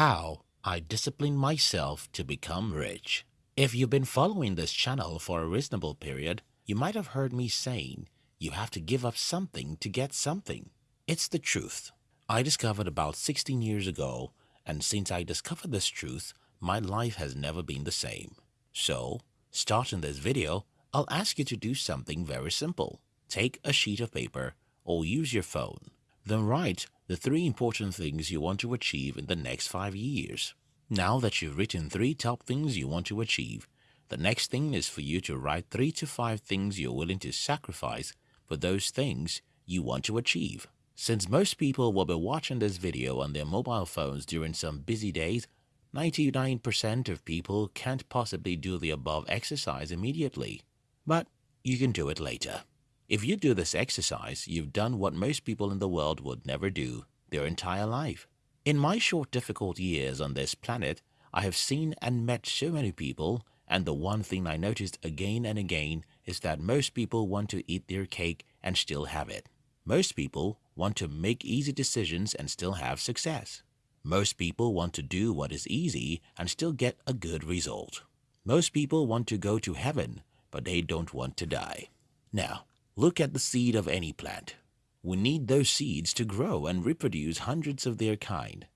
How I discipline myself to become rich. If you've been following this channel for a reasonable period, you might have heard me saying you have to give up something to get something. It's the truth. I discovered about 16 years ago, and since I discovered this truth, my life has never been the same. So, starting this video, I'll ask you to do something very simple. Take a sheet of paper or use your phone. Then write the three important things you want to achieve in the next five years. Now that you've written three top things you want to achieve, the next thing is for you to write three to five things you're willing to sacrifice for those things you want to achieve. Since most people will be watching this video on their mobile phones during some busy days, 99% of people can't possibly do the above exercise immediately. But you can do it later. If you do this exercise, you've done what most people in the world would never do their entire life. In my short difficult years on this planet, I have seen and met so many people and the one thing I noticed again and again is that most people want to eat their cake and still have it. Most people want to make easy decisions and still have success. Most people want to do what is easy and still get a good result. Most people want to go to heaven, but they don't want to die. Now, Look at the seed of any plant. We need those seeds to grow and reproduce hundreds of their kind.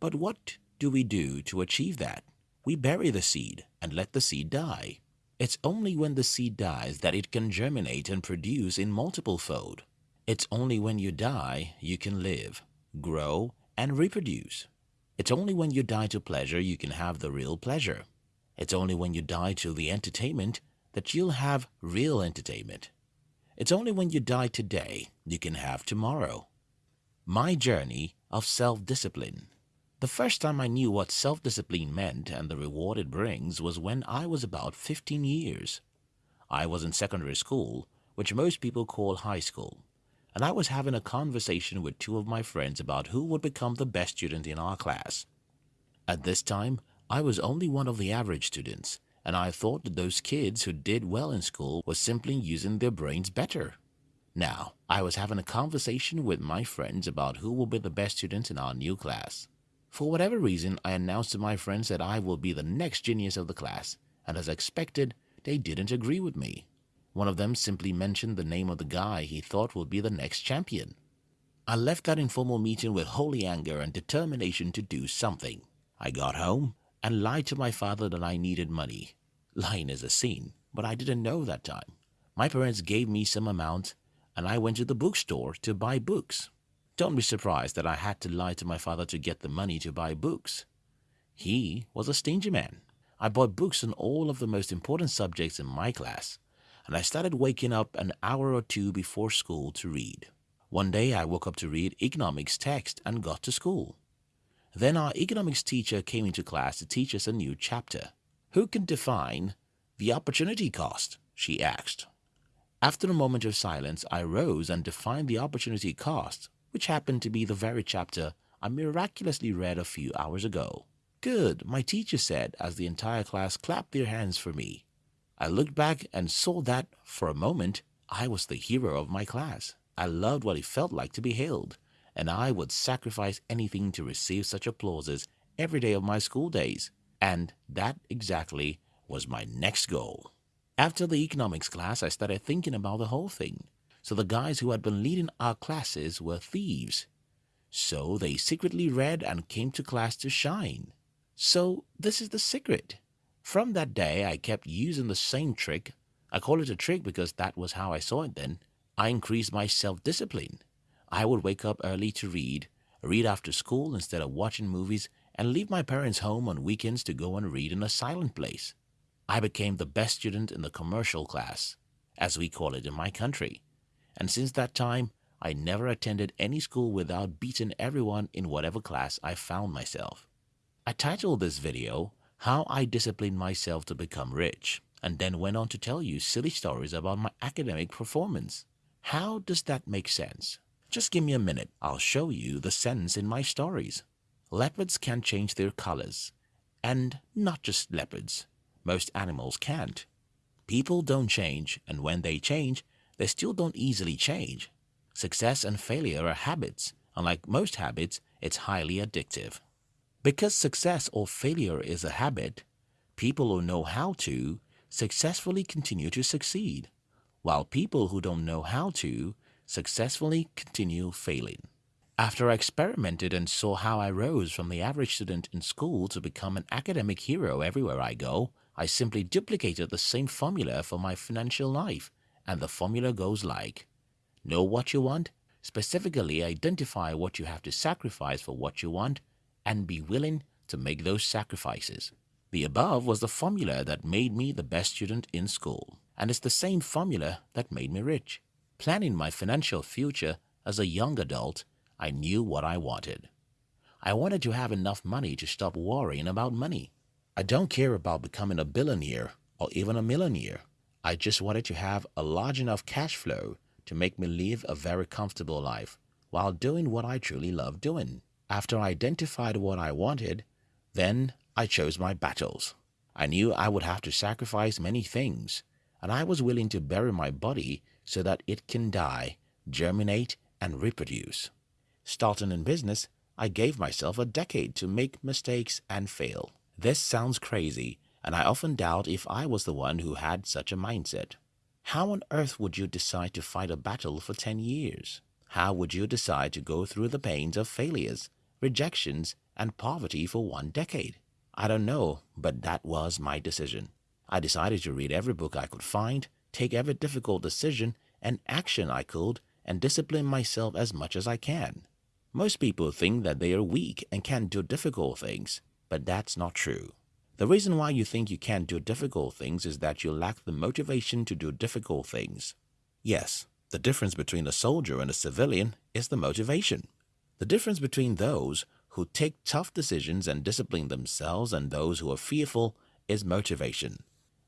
But what do we do to achieve that? We bury the seed and let the seed die. It's only when the seed dies that it can germinate and produce in multiple fold. It's only when you die you can live, grow, and reproduce. It's only when you die to pleasure you can have the real pleasure. It's only when you die to the entertainment that you'll have real entertainment. It's only when you die today you can have tomorrow. My journey of self-discipline. The first time I knew what self-discipline meant and the reward it brings was when I was about 15 years. I was in secondary school, which most people call high school, and I was having a conversation with two of my friends about who would become the best student in our class. At this time, I was only one of the average students, and I thought that those kids who did well in school were simply using their brains better. Now, I was having a conversation with my friends about who will be the best students in our new class. For whatever reason, I announced to my friends that I will be the next genius of the class, and as expected, they didn't agree with me. One of them simply mentioned the name of the guy he thought would be the next champion. I left that informal meeting with holy anger and determination to do something. I got home and lied to my father that I needed money. Lying is a sin, but I didn't know that time. My parents gave me some amount and I went to the bookstore to buy books. Don't be surprised that I had to lie to my father to get the money to buy books. He was a stingy man. I bought books on all of the most important subjects in my class, and I started waking up an hour or two before school to read. One day I woke up to read economics text and got to school. Then our economics teacher came into class to teach us a new chapter. Who can define the opportunity cost? she asked. After a moment of silence, I rose and defined the opportunity cost, which happened to be the very chapter I miraculously read a few hours ago. Good, my teacher said as the entire class clapped their hands for me. I looked back and saw that, for a moment, I was the hero of my class. I loved what it felt like to be hailed and I would sacrifice anything to receive such applauses every day of my school days. And that exactly was my next goal. After the economics class, I started thinking about the whole thing. So the guys who had been leading our classes were thieves. So they secretly read and came to class to shine. So this is the secret. From that day, I kept using the same trick. I call it a trick because that was how I saw it then. I increased my self-discipline. I would wake up early to read, read after school instead of watching movies, and leave my parents home on weekends to go and read in a silent place. I became the best student in the commercial class, as we call it in my country, and since that time, I never attended any school without beating everyone in whatever class I found myself. I titled this video, How I Disciplined Myself to Become Rich, and then went on to tell you silly stories about my academic performance. How does that make sense? Just give me a minute, I'll show you the sense in my stories. Leopards can change their colors. And not just leopards. Most animals can't. People don't change, and when they change, they still don't easily change. Success and failure are habits, and like most habits, it's highly addictive. Because success or failure is a habit, people who know how to successfully continue to succeed, while people who don't know how to successfully continue failing. After I experimented and saw how I rose from the average student in school to become an academic hero everywhere I go, I simply duplicated the same formula for my financial life, and the formula goes like Know what you want, specifically identify what you have to sacrifice for what you want, and be willing to make those sacrifices. The above was the formula that made me the best student in school, and it's the same formula that made me rich. Planning my financial future as a young adult I knew what I wanted. I wanted to have enough money to stop worrying about money. I don't care about becoming a billionaire or even a millionaire. I just wanted to have a large enough cash flow to make me live a very comfortable life while doing what I truly love doing. After I identified what I wanted, then I chose my battles. I knew I would have to sacrifice many things, and I was willing to bury my body so that it can die, germinate, and reproduce. Starting in business, I gave myself a decade to make mistakes and fail. This sounds crazy, and I often doubt if I was the one who had such a mindset. How on earth would you decide to fight a battle for 10 years? How would you decide to go through the pains of failures, rejections, and poverty for one decade? I don't know, but that was my decision. I decided to read every book I could find, take every difficult decision and action I could, and discipline myself as much as I can. Most people think that they are weak and can't do difficult things, but that's not true. The reason why you think you can't do difficult things is that you lack the motivation to do difficult things. Yes, the difference between a soldier and a civilian is the motivation. The difference between those who take tough decisions and discipline themselves and those who are fearful is motivation.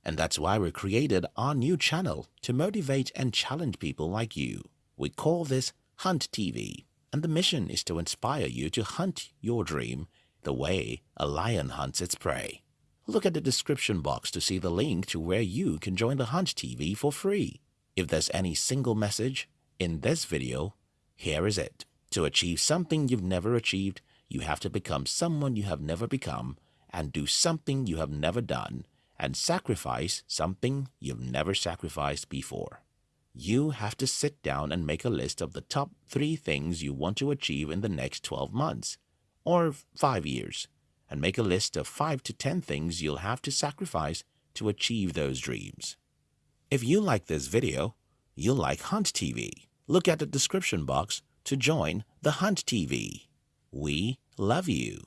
And that's why we created our new channel to motivate and challenge people like you. We call this Hunt TV and the mission is to inspire you to hunt your dream the way a lion hunts its prey. Look at the description box to see the link to where you can join the Hunt TV for free. If there's any single message in this video, here is it. To achieve something you've never achieved, you have to become someone you have never become and do something you have never done and sacrifice something you've never sacrificed before you have to sit down and make a list of the top three things you want to achieve in the next 12 months or five years, and make a list of five to 10 things you'll have to sacrifice to achieve those dreams. If you like this video, you'll like Hunt TV. Look at the description box to join the Hunt TV. We love you.